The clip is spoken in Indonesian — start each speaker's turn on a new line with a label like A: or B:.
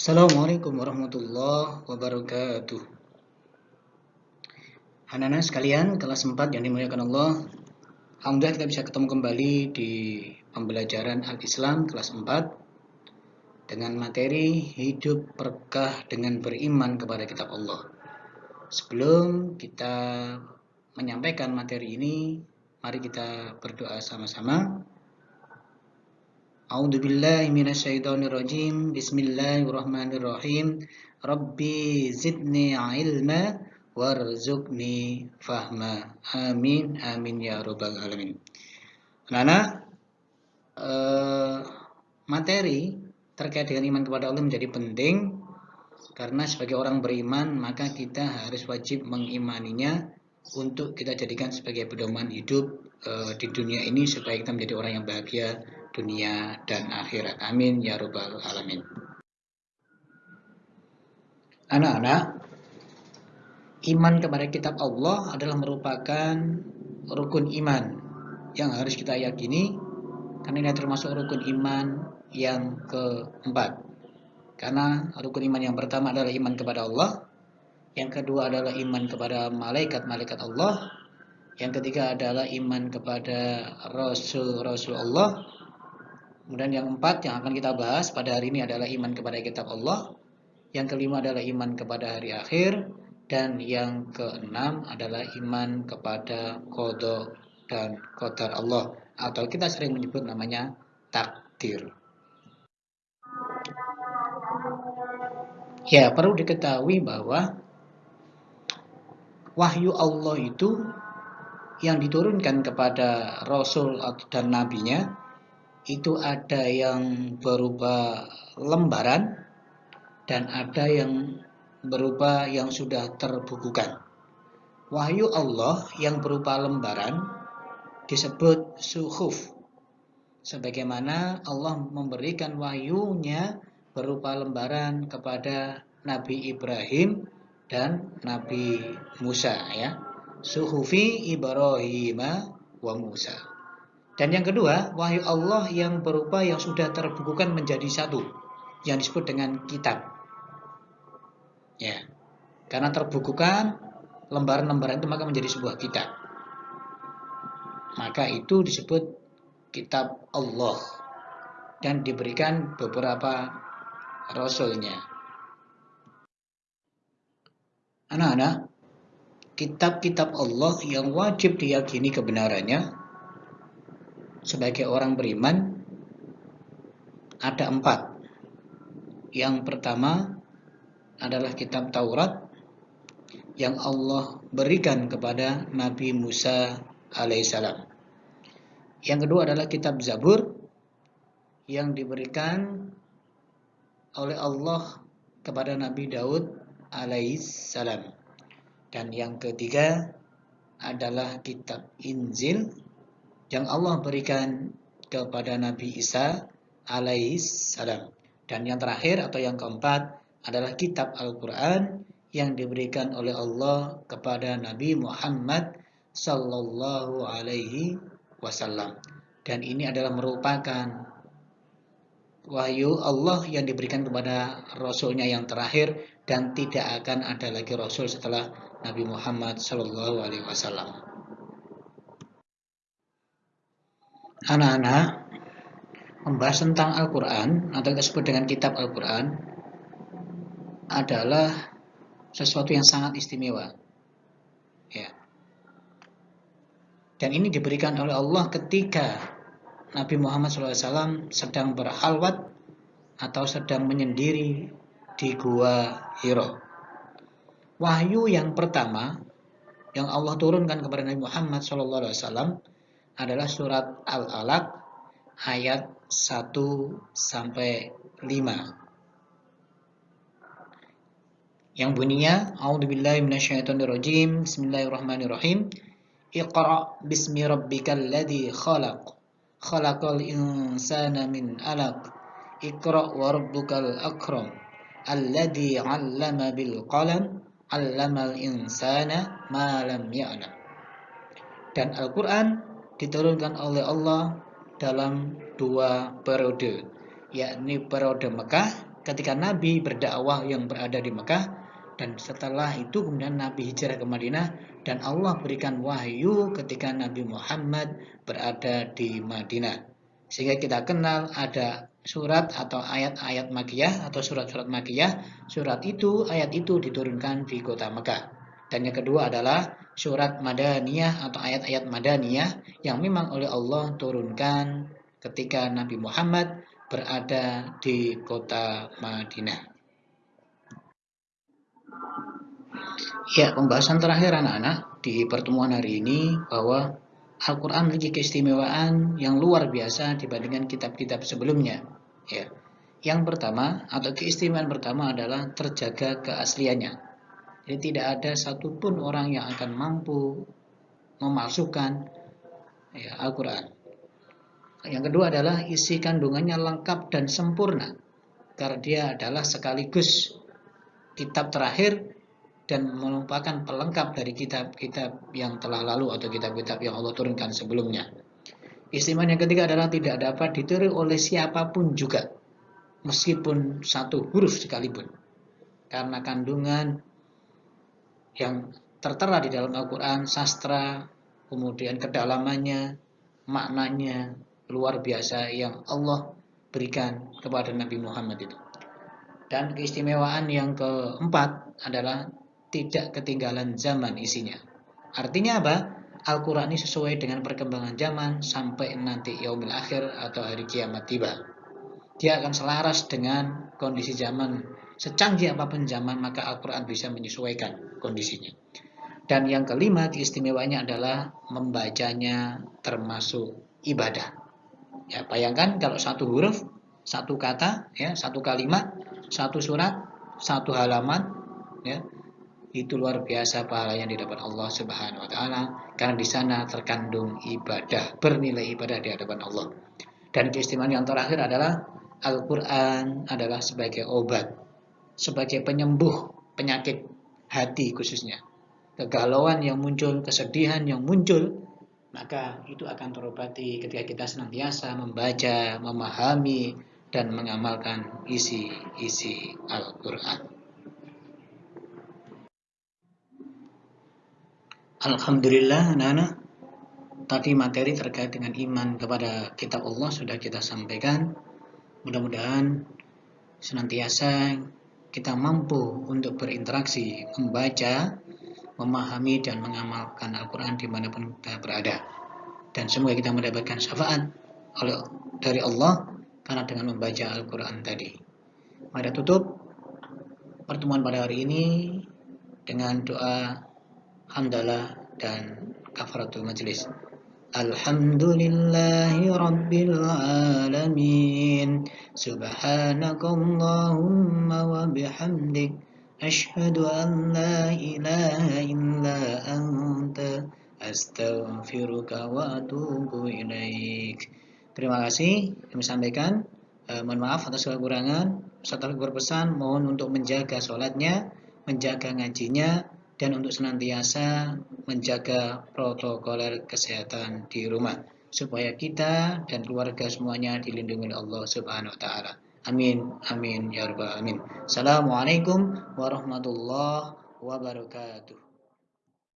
A: Assalamualaikum warahmatullahi wabarakatuh. Anak-anak sekalian, kelas 4 yang dimuliakan Allah. Alhamdulillah kita bisa ketemu kembali di pembelajaran Al-Islam kelas 4 dengan materi hidup berkah dengan beriman kepada kitab Allah. Sebelum kita menyampaikan materi ini, mari kita berdoa sama-sama. A'udzu billahi minasyaitonir rajim. Bismillahirrahmanirrahim. Rabbi zidni ilma warzuqni fahma. Amin amin ya rabbal alamin. Nana eh, materi terkait dengan iman kepada Allah menjadi penting karena sebagai orang beriman maka kita harus wajib mengimaninya untuk kita jadikan sebagai pedoman hidup eh, di dunia ini supaya kita menjadi orang yang bahagia dunia dan akhirat. Amin ya rabbal alamin. Anak-anak, iman kepada kitab Allah adalah merupakan rukun iman yang harus kita yakini karena ini termasuk rukun iman yang keempat. Karena rukun iman yang pertama adalah iman kepada Allah, yang kedua adalah iman kepada malaikat-malaikat Allah, yang ketiga adalah iman kepada rasul-rasul Allah, Kemudian yang empat yang akan kita bahas pada hari ini adalah iman kepada kitab Allah. Yang kelima adalah iman kepada hari akhir. Dan yang keenam adalah iman kepada kodok dan kodar Allah. Atau kita sering menyebut namanya takdir. Ya, perlu diketahui bahwa wahyu Allah itu yang diturunkan kepada Rasul dan Nabinya itu ada yang berupa lembaran dan ada yang berupa yang sudah terbukukan. Wahyu Allah yang berupa lembaran disebut suhuf. Sebagaimana Allah memberikan wahyunya berupa lembaran kepada Nabi Ibrahim dan Nabi Musa ya. Suhufi Ibrahim wa Musa. Dan yang kedua, wahyu Allah yang berupa yang sudah terbukukan menjadi satu, yang disebut dengan kitab. Ya, karena terbukukan lembaran-lembaran itu maka menjadi sebuah kitab. Maka itu disebut kitab Allah dan diberikan beberapa rasulnya. Anak-anak, kitab-kitab Allah yang wajib diyakini kebenarannya sebagai orang beriman ada empat. Yang pertama adalah kitab Taurat yang Allah berikan kepada Nabi Musa alaihissalam. Yang kedua adalah kitab Zabur yang diberikan oleh Allah kepada Nabi Daud alaihissalam. Dan yang ketiga adalah kitab Injil yang Allah berikan kepada Nabi Isa alaihissalam. Dan yang terakhir atau yang keempat adalah kitab Al-Quran yang diberikan oleh Allah kepada Nabi Muhammad sallallahu alaihi wasallam. Dan ini adalah merupakan wahyu Allah yang diberikan kepada Rasulnya yang terakhir dan tidak akan ada lagi Rasul setelah Nabi Muhammad sallallahu alaihi wasallam. Anak-anak membahas tentang Al-Quran atau disebut dengan kitab Al-Quran adalah sesuatu yang sangat istimewa. Ya. Dan ini diberikan oleh Allah ketika Nabi Muhammad SAW sedang berhalwat atau sedang menyendiri di Gua Hiro. Wahyu yang pertama yang Allah turunkan kepada Nabi Muhammad SAW adalah surat Al-Alaq ayat 1 sampai 5. Yang bunyinya A'udzubillahi minasyaitonirrajim. Bismillahirrahmanirrahim. Iqra bismi rabbikal ladzi khalaq. Khalaqal insana min 'alaq. Iqra wa rabbukal akram. Alladzi 'allama bil qalam. 'Allamal insana ma lam ya'lam. Dan Al-Qur'an diturunkan oleh Allah dalam dua periode, yakni periode Mekah ketika Nabi berdakwah yang berada di Mekah dan setelah itu kemudian Nabi hijrah ke Madinah dan Allah berikan wahyu ketika Nabi Muhammad berada di Madinah. Sehingga kita kenal ada surat atau ayat-ayat makiyah atau surat-surat makiyah. Surat itu, ayat itu diturunkan di kota Mekah. Dan yang kedua adalah surat Madaniyah atau ayat-ayat Madaniyah yang memang oleh Allah turunkan ketika Nabi Muhammad berada di kota Madinah. Ya, pembahasan terakhir anak-anak di pertemuan hari ini bahwa Al-Quran memiliki keistimewaan yang luar biasa dibandingkan kitab-kitab sebelumnya. Ya. Yang pertama atau keistimewaan pertama adalah terjaga keasliannya. Jadi tidak ada satupun orang yang akan mampu memasukkan ya, Al-Quran. Yang kedua adalah isi kandungannya lengkap dan sempurna. Karena dia adalah sekaligus kitab terakhir dan merupakan pelengkap dari kitab-kitab yang telah lalu atau kitab-kitab yang Allah turunkan sebelumnya. Istimewa yang ketiga adalah tidak dapat ditiru oleh siapa pun juga, meskipun satu huruf sekalipun. Karena kandungan yang tertera di dalam Al-Quran, sastra, kemudian kedalamannya, maknanya luar biasa yang Allah berikan kepada Nabi Muhammad itu. Dan keistimewaan yang keempat adalah tidak ketinggalan zaman isinya. Artinya apa? Al-Quran ini sesuai dengan perkembangan zaman sampai nanti yaumil akhir atau hari kiamat tiba. Dia akan selaras dengan kondisi zaman Secanggih apa pun zaman, maka Al-Quran bisa menyesuaikan kondisinya. Dan yang kelima, keistimewaannya adalah membacanya termasuk ibadah. Ya, bayangkan kalau satu huruf, satu kata, ya, satu kalimat, satu surat, satu halaman, ya, itu luar biasa pahala yang didapat Allah Subhanahu wa taala karena di sana terkandung ibadah, bernilai ibadah di hadapan Allah. Dan keistimewaan yang terakhir adalah Al-Qur'an adalah sebagai obat sebagai penyembuh penyakit hati khususnya. Kegalauan yang muncul, kesedihan yang muncul, maka itu akan terobati ketika kita senantiasa membaca, memahami, dan mengamalkan isi-isi Al-Quran. Alhamdulillah, anak-anak, tadi materi terkait dengan iman kepada kitab Allah sudah kita sampaikan. Mudah-mudahan senantiasa kita mampu untuk berinteraksi, membaca, memahami, dan mengamalkan Al-Quran di mana pun kita berada. Dan semoga kita mendapatkan syafaat oleh dari Allah karena dengan membaca Al-Quran tadi. Mari tutup pertemuan pada hari ini dengan doa hamdalah dan kafaratul majlis. الحمد لله رب العالمين سبحانك اللهم وبحمدك أشهد أن لا إله إلا أنت أستغفرك وأتوب إليك Terima kasih kami sampaikan. Eh, mohon maaf atas kekurangan. Setelah berpesan mohon untuk menjaga sholatnya, menjaga ngajinya, dan untuk senantiasa menjaga protokoler kesehatan di rumah supaya kita dan keluarga semuanya dilindungi oleh Allah Subhanahu wa taala. Amin amin ya rabbal alamin. Assalamualaikum warahmatullahi wabarakatuh.